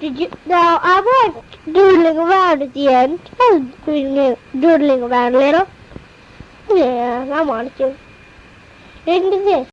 Did you? Now I was doodling around at the end. I was doodling, doodling around a little. Yeah, I wanted to. Into this.